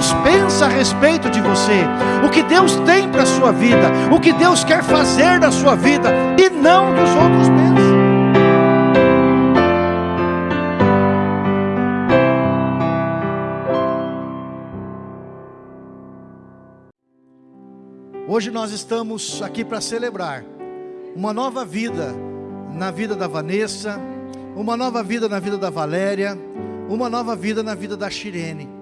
Deus pensa a respeito de você, o que Deus tem para a sua vida, o que Deus quer fazer na sua vida, e não o que os outros pensam. Hoje nós estamos aqui para celebrar uma nova vida na vida da Vanessa, uma nova vida na vida da Valéria, uma nova vida na vida da Shirene.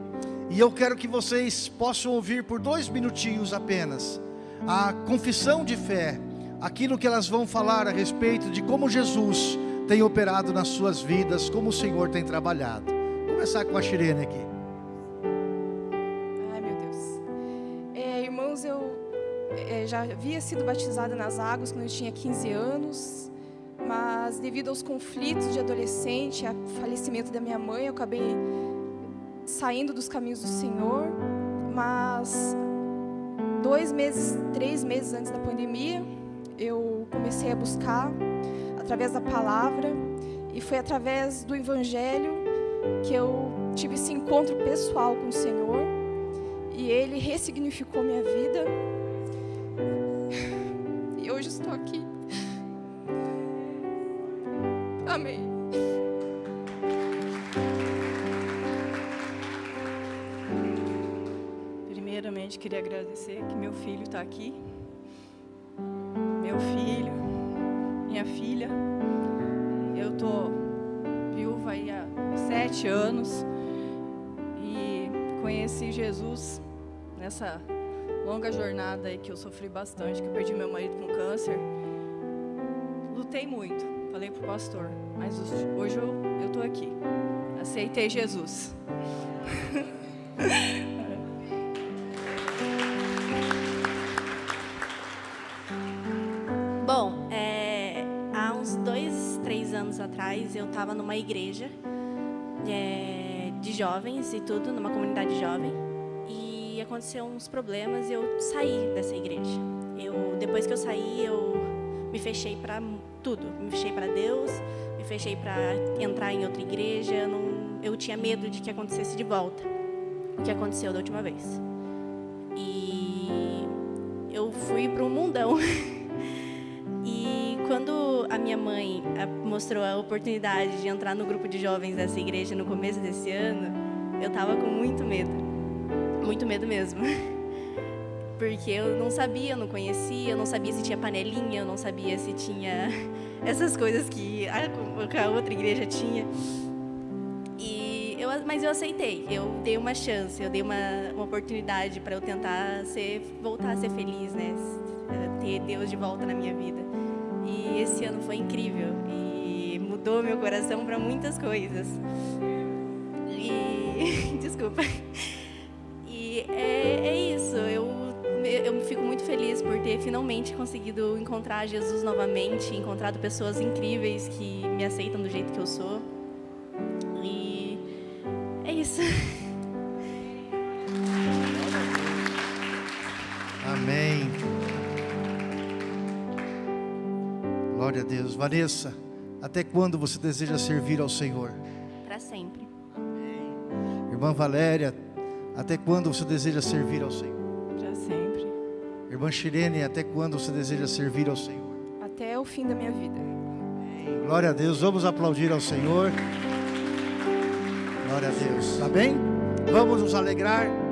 E eu quero que vocês possam ouvir por dois minutinhos apenas a confissão de fé, aquilo que elas vão falar a respeito de como Jesus tem operado nas suas vidas, como o Senhor tem trabalhado. Vou começar com a Shirene aqui. Ai meu Deus. É, irmãos, eu é, já havia sido batizada nas águas quando eu tinha 15 anos, mas devido aos conflitos de adolescente, ao falecimento da minha mãe, eu acabei saindo dos caminhos do Senhor. Mas dois meses, três meses antes da pandemia, eu comecei a buscar através da palavra e foi através do Evangelho que eu tive esse encontro pessoal com o Senhor e Ele ressignificou minha vida hoje estou aqui. Amém. Queria agradecer que meu filho está aqui. Meu filho, minha filha. Eu tô viúva aí há sete anos e conheci Jesus nessa longa jornada aí que eu sofri bastante, que eu perdi meu marido com câncer. Lutei muito, falei pro pastor, mas hoje eu, eu tô aqui. Aceitei Jesus. 10 anos atrás, eu estava numa igreja é, de jovens e tudo, numa comunidade jovem, e aconteceu uns problemas e eu saí dessa igreja. Eu, depois que eu saí, eu me fechei para tudo. Me fechei para Deus, me fechei para entrar em outra igreja. Eu, não, eu tinha medo de que acontecesse de volta o que aconteceu da última vez. E eu fui para um mundão. minha mãe mostrou a oportunidade de entrar no grupo de jovens dessa igreja no começo desse ano, eu estava com muito medo muito medo mesmo. Porque eu não sabia, eu não conhecia, eu não sabia se tinha panelinha, eu não sabia se tinha essas coisas que a, outra igreja tinha. E eu, mas eu aceitei, eu dei uma chance, eu dei uma, uma oportunidade para eu tentar ser, voltar a ser feliz, né? Ter Deus de volta na minha vida. E esse ano foi incrível e mudou meu coração para muitas coisas. E desculpa é, é isso. Eu, eu fico muito feliz por ter finalmente conseguido encontrar Jesus novamente, encontrado pessoas incríveis que me aceitam do jeito que eu sou. E é isso. Glória a Deus. Vanessa, até quando você deseja servir ao Senhor? Para sempre. Irmã Valéria, até quando você deseja servir ao Senhor? Para sempre. Irmã Shirene, até quando você deseja servir ao Senhor? Até o fim da minha vida. Amém. Glória a Deus. Vamos aplaudir ao Senhor. Glória a Deus. Amém? Vamos nos alegrar.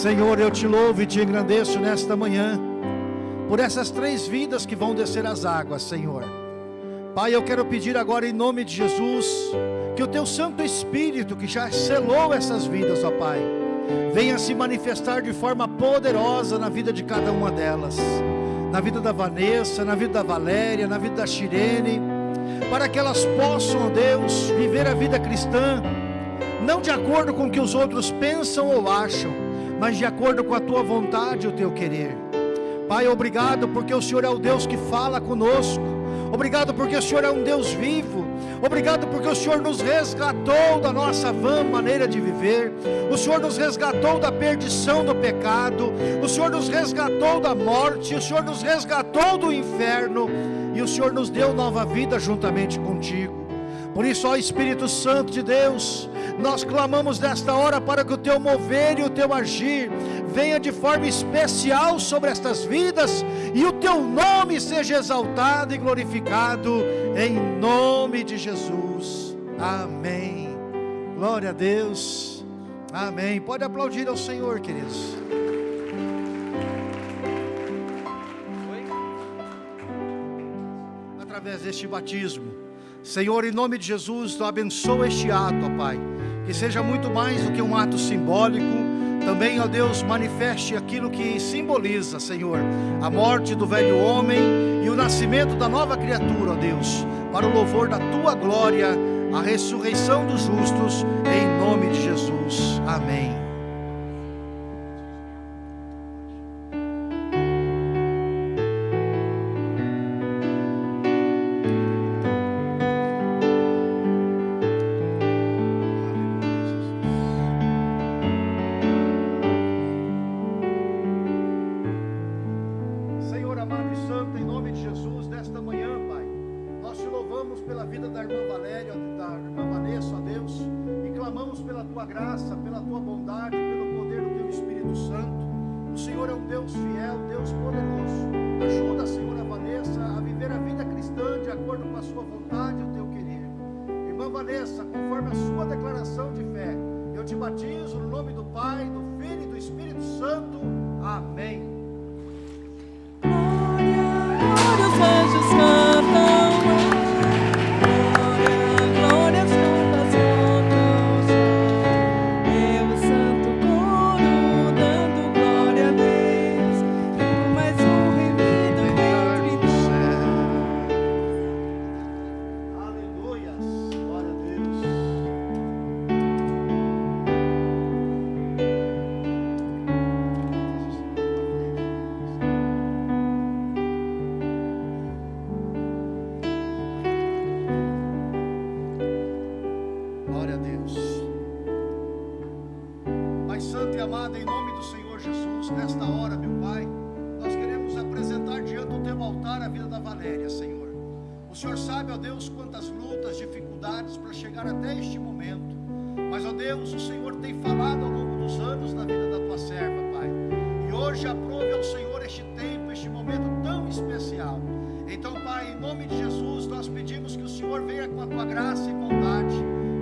Senhor, eu te louvo e te engrandeço nesta manhã, por essas três vidas que vão descer as águas, Senhor. Pai, eu quero pedir agora em nome de Jesus, que o teu Santo Espírito, que já selou essas vidas, ó Pai, venha se manifestar de forma poderosa na vida de cada uma delas, na vida da Vanessa, na vida da Valéria, na vida da Shirene, para que elas possam, ó Deus, viver a vida cristã, não de acordo com o que os outros pensam ou acham, mas de acordo com a tua vontade e o teu querer. Pai, obrigado porque o Senhor é o Deus que fala conosco. Obrigado porque o Senhor é um Deus vivo. Obrigado porque o Senhor nos resgatou da nossa vã maneira de viver. O Senhor nos resgatou da perdição do pecado. O Senhor nos resgatou da morte. O Senhor nos resgatou do inferno. E o Senhor nos deu nova vida juntamente contigo. Por isso, ó Espírito Santo de Deus, nós clamamos nesta hora para que o teu mover e o teu agir venha de forma especial sobre estas vidas e o teu nome seja exaltado e glorificado em nome de Jesus. Amém. Glória a Deus. Amém. Pode aplaudir ao Senhor, queridos. Através deste batismo, Senhor, em nome de Jesus, abençoa este ato, ó Pai, que seja muito mais do que um ato simbólico também, ó Deus, manifeste aquilo que simboliza, Senhor, a morte do velho homem e o nascimento da nova criatura, ó Deus, para o louvor da tua glória, a ressurreição dos justos, em nome de Jesus. Amém. quantas lutas, dificuldades para chegar até este momento. Mas, ó Deus, o Senhor tem falado ao longo dos anos na vida da tua serva, Pai. E hoje aprove ao Senhor este tempo, este momento tão especial. Então, Pai, em nome de Jesus, nós pedimos que o Senhor venha com a tua graça e bondade.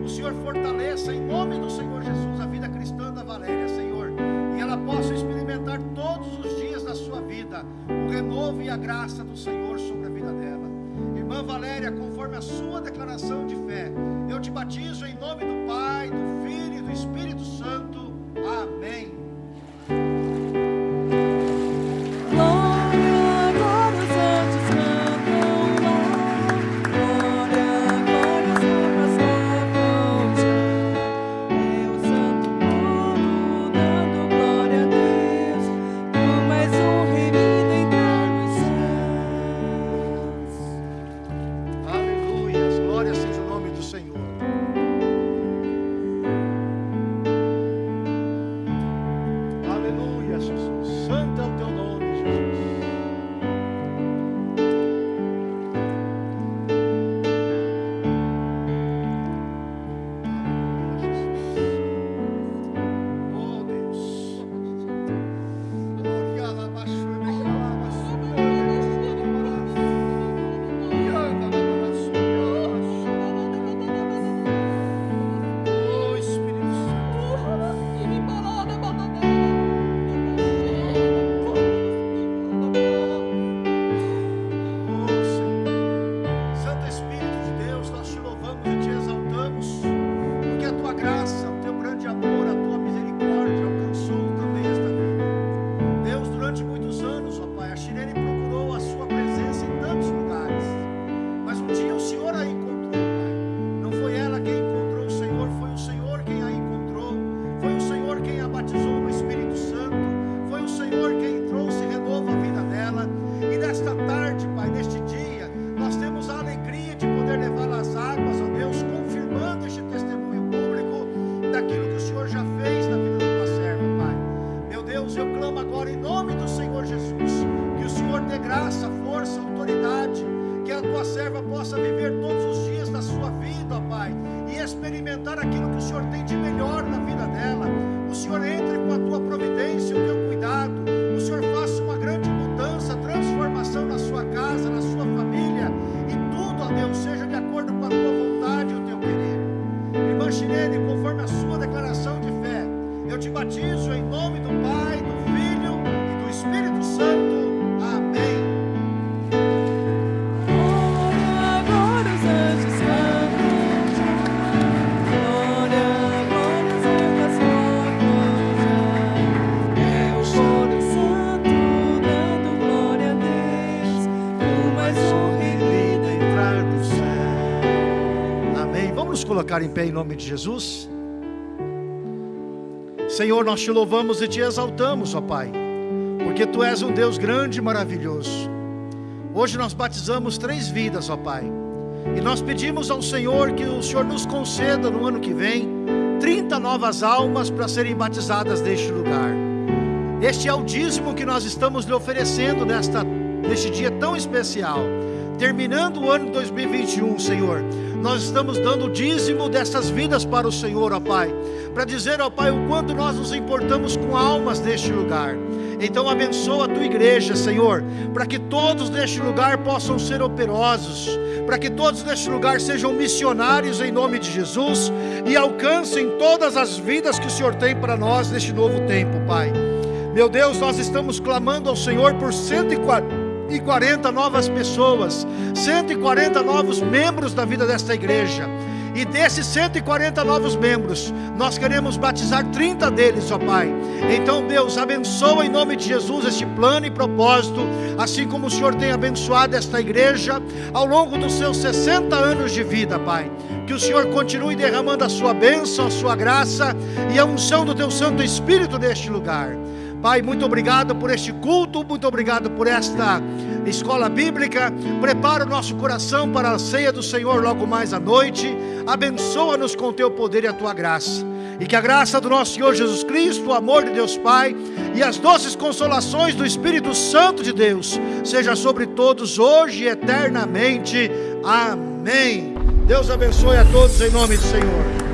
O Senhor fortaleça em nome do Senhor Jesus a vida cristã da Valéria, Senhor. E ela possa experimentar todos os dias da sua vida o renovo e a graça do Senhor sobre a vida dela maneira conforme a sua declaração de fé. Eu te batizo em nome do Pai, do Filho e do Espírito Santo. Amém. Deus, eu clamo agora em nome do Senhor Jesus, que o Senhor dê graça, força, autoridade, que a tua serva possa viver todos os dias da sua vida, ó Pai, e experimentar aquilo que o Senhor tem de melhor na vida dela. O Senhor entre com a tua providência, o teu cuidado, o Senhor faça uma grande mudança, transformação na sua casa, na sua família, e tudo, ó Deus, seja de acordo com a tua vontade, e o teu querer. Irmã Chilene, conforme a sua declaração de fé, eu te batizo em nome do Pai. Colocar em pé em nome de Jesus. Senhor, nós te louvamos e te exaltamos, ó Pai, porque tu és um Deus grande e maravilhoso. Hoje nós batizamos três vidas, ó Pai, e nós pedimos ao Senhor que o Senhor nos conceda no ano que vem 30 novas almas para serem batizadas neste lugar. Este é o dízimo que nós estamos lhe oferecendo nesta, neste dia tão especial. Terminando o ano 2021, Senhor, nós estamos dando o dízimo dessas vidas para o Senhor, ó Pai, para dizer, ó Pai, o quanto nós nos importamos com almas neste lugar. Então abençoa a tua igreja, Senhor, para que todos neste lugar possam ser operosos, para que todos neste lugar sejam missionários em nome de Jesus e alcancem todas as vidas que o Senhor tem para nós neste novo tempo, Pai. Meu Deus, nós estamos clamando ao Senhor por 140 novas pessoas, 140 novos membros da vida desta igreja. E desses 140 novos membros, nós queremos batizar 30 deles, ó Pai. Então, Deus, abençoa em nome de Jesus este plano e propósito, assim como o Senhor tem abençoado esta igreja ao longo dos seus 60 anos de vida, Pai. Que o Senhor continue derramando a sua bênção, a sua graça e a unção do teu Santo Espírito neste lugar. Pai, muito obrigado por este culto, muito obrigado por esta escola bíblica. Prepara o nosso coração para a ceia do Senhor logo mais à noite. Abençoa-nos com o teu poder e a tua graça. E que a graça do nosso Senhor Jesus Cristo, o amor de Deus Pai e as doces consolações do Espírito Santo de Deus seja sobre todos hoje e eternamente. Amém. Deus abençoe a todos em nome do Senhor.